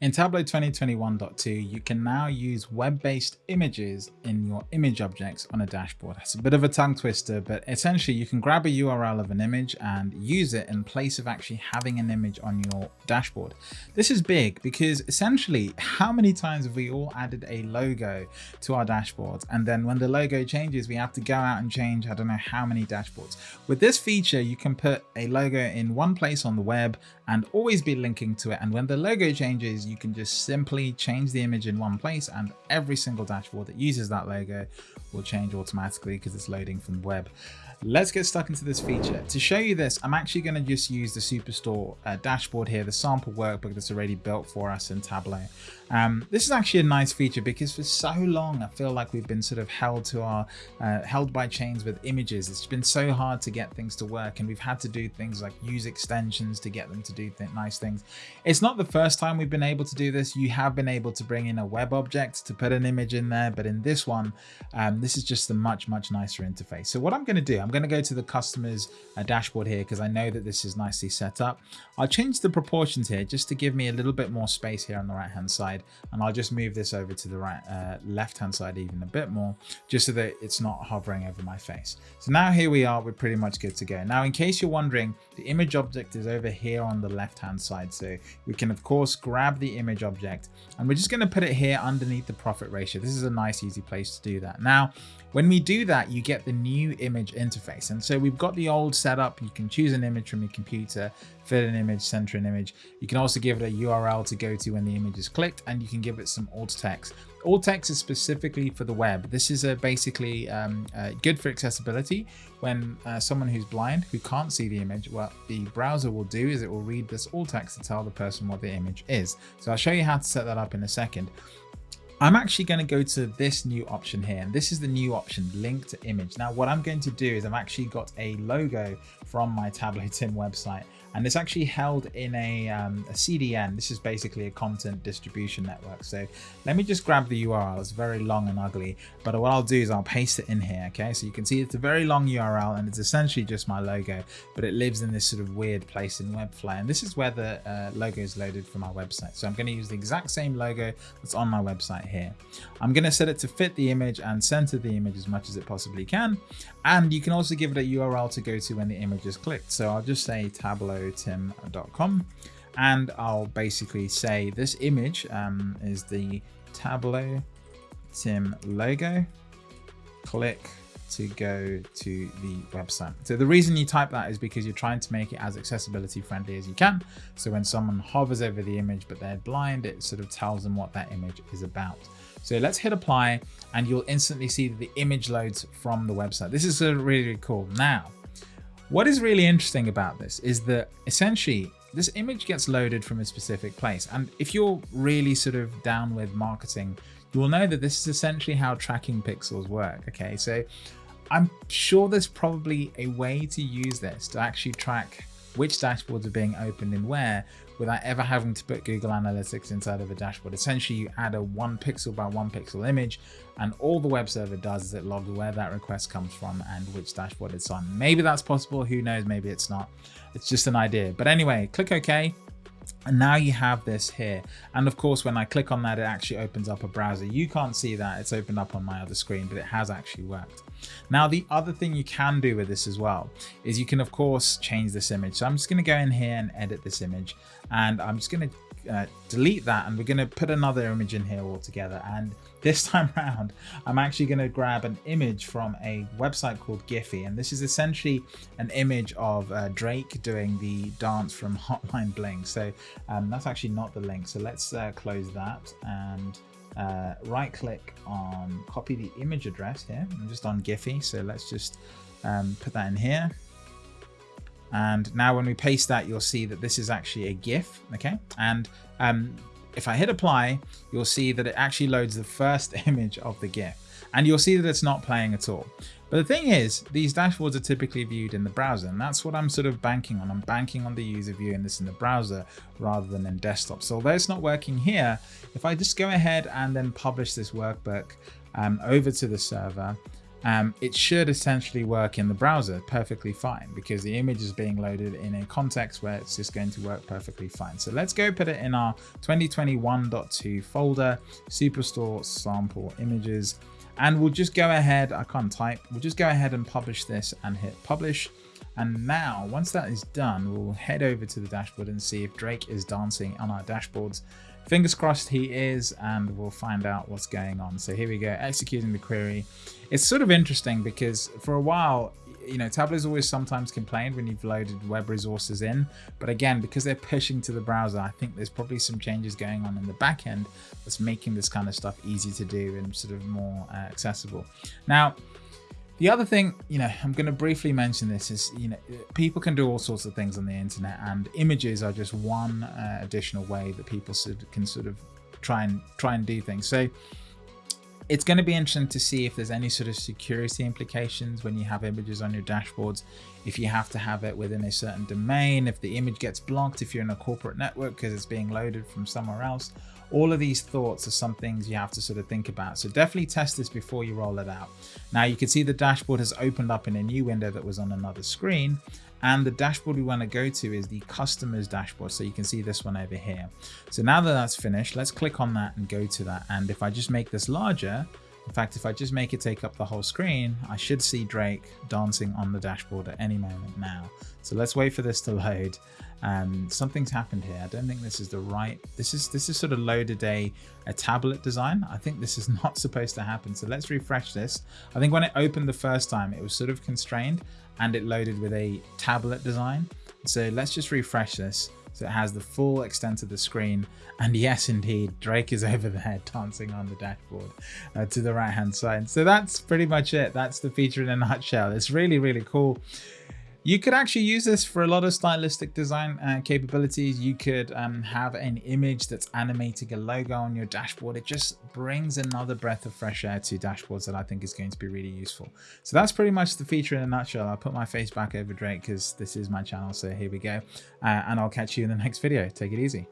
In Tableau 2021.2, you can now use web-based images in your image objects on a dashboard. That's a bit of a tongue twister, but essentially you can grab a URL of an image and use it in place of actually having an image on your dashboard. This is big because essentially how many times have we all added a logo to our dashboards and then when the logo changes we have to go out and change I don't know how many dashboards. With this feature you can put a logo in one place on the web and always be linking to it and when the logo changes you can just simply change the image in one place and every single dashboard that uses that logo will change automatically because it's loading from web. Let's get stuck into this feature. To show you this, I'm actually going to just use the Superstore uh, dashboard here, the sample workbook that's already built for us in Tableau. Um, this is actually a nice feature because for so long I feel like we've been sort of held to our uh, held by chains with images. It's been so hard to get things to work and we've had to do things like use extensions to get them to do th nice things. It's not the first time we've been able to do this. You have been able to bring in a web object to put an image in there, but in this one, um, this is just a much, much nicer interface. So what I'm going to do, I'm going to go to the customer's uh, dashboard here because I know that this is nicely set up. I'll change the proportions here just to give me a little bit more space here on the right hand side side and I'll just move this over to the right uh, left hand side even a bit more just so that it's not hovering over my face. So now here we are, we're pretty much good to go. Now in case you're wondering, the image object is over here on the left hand side. So we can of course grab the image object and we're just going to put it here underneath the profit ratio. This is a nice easy place to do that. Now when we do that, you get the new image interface. And so we've got the old setup. You can choose an image from your computer, fit an image, center an image. You can also give it a URL to go to when the image is clicked, and you can give it some alt text. Alt text is specifically for the web. This is a basically um, uh, good for accessibility. When uh, someone who's blind, who can't see the image, what the browser will do is it will read this alt text to tell the person what the image is. So I'll show you how to set that up in a second. I'm actually going to go to this new option here and this is the new option link to image. Now what I'm going to do is I've actually got a logo from my Tableau Tim website and it's actually held in a, um, a, CDN. This is basically a content distribution network. So let me just grab the URL. It's very long and ugly, but what I'll do is I'll paste it in here. Okay, so you can see it's a very long URL and it's essentially just my logo, but it lives in this sort of weird place in Webflow. And this is where the uh, logo is loaded from our website. So I'm going to use the exact same logo that's on my website here. I'm going to set it to fit the image and center the image as much as it possibly can. And you can also give it a URL to go to when the image is clicked. So I'll just say Tableau tableautim.com and I'll basically say this image um, is the Tableau Tim logo. Click to go to the website. So the reason you type that is because you're trying to make it as accessibility friendly as you can. So when someone hovers over the image but they're blind, it sort of tells them what that image is about. So let's hit apply and you'll instantly see the image loads from the website. This is really, really cool. Now, what is really interesting about this is that essentially this image gets loaded from a specific place. And if you're really sort of down with marketing, you will know that this is essentially how tracking pixels work. Okay, so I'm sure there's probably a way to use this to actually track which dashboards are being opened and where without ever having to put Google Analytics inside of a dashboard. Essentially, you add a one pixel by one pixel image and all the web server does is it logs where that request comes from and which dashboard it's on. Maybe that's possible, who knows, maybe it's not. It's just an idea. But anyway, click OK and now you have this here. And of course when I click on that it actually opens up a browser. You can't see that. It's opened up on my other screen but it has actually worked. Now the other thing you can do with this as well is you can of course change this image. So I'm just going to go in here and edit this image and I'm just going to uh, delete that and we're going to put another image in here altogether. And this time around I'm actually going to grab an image from a website called Giphy and this is essentially an image of uh, Drake doing the dance from Hotline Bling. So um, that's actually not the link. So let's uh, close that and uh, right click on copy the image address here. I'm just on Giphy so let's just um, put that in here. And now when we paste that, you'll see that this is actually a GIF, okay? And um, if I hit apply, you'll see that it actually loads the first image of the GIF. And you'll see that it's not playing at all. But the thing is, these dashboards are typically viewed in the browser, and that's what I'm sort of banking on. I'm banking on the user viewing this in the browser rather than in desktop. So although it's not working here, if I just go ahead and then publish this workbook um, over to the server, um, it should essentially work in the browser perfectly fine because the image is being loaded in a context where it's just going to work perfectly fine. So let's go put it in our 2021.2 folder, Superstore sample images, and we'll just go ahead, I can't type, we'll just go ahead and publish this and hit publish. And now, once that is done, we'll head over to the dashboard and see if Drake is dancing on our dashboards. Fingers crossed he is, and we'll find out what's going on. So here we go, executing the query. It's sort of interesting because for a while, you know, Tableau's always sometimes complained when you've loaded web resources in, but again, because they're pushing to the browser, I think there's probably some changes going on in the back end that's making this kind of stuff easy to do and sort of more uh, accessible. Now, the other thing, you know, I'm going to briefly mention this is, you know, people can do all sorts of things on the internet and images are just one uh, additional way that people can sort of try and try and do things. So it's going to be interesting to see if there's any sort of security implications when you have images on your dashboards, if you have to have it within a certain domain, if the image gets blocked, if you're in a corporate network because it's being loaded from somewhere else, all of these thoughts are some things you have to sort of think about. So definitely test this before you roll it out. Now you can see the dashboard has opened up in a new window that was on another screen. And the dashboard we want to go to is the customers dashboard. So you can see this one over here. So now that that's finished, let's click on that and go to that. And if I just make this larger, in fact, if I just make it take up the whole screen, I should see Drake dancing on the dashboard at any moment now. So let's wait for this to load. Um, something's happened here. I don't think this is the right, this is this is sort of loaded a, a tablet design. I think this is not supposed to happen. So let's refresh this. I think when it opened the first time, it was sort of constrained and it loaded with a tablet design. So let's just refresh this. So it has the full extent of the screen. And yes, indeed, Drake is over there dancing on the dashboard uh, to the right hand side. So that's pretty much it. That's the feature in a nutshell. It's really, really cool. You could actually use this for a lot of stylistic design uh, capabilities. You could um, have an image that's animating a logo on your dashboard. It just brings another breath of fresh air to dashboards that I think is going to be really useful. So that's pretty much the feature in a nutshell. I'll put my face back over Drake because this is my channel. So here we go. Uh, and I'll catch you in the next video. Take it easy.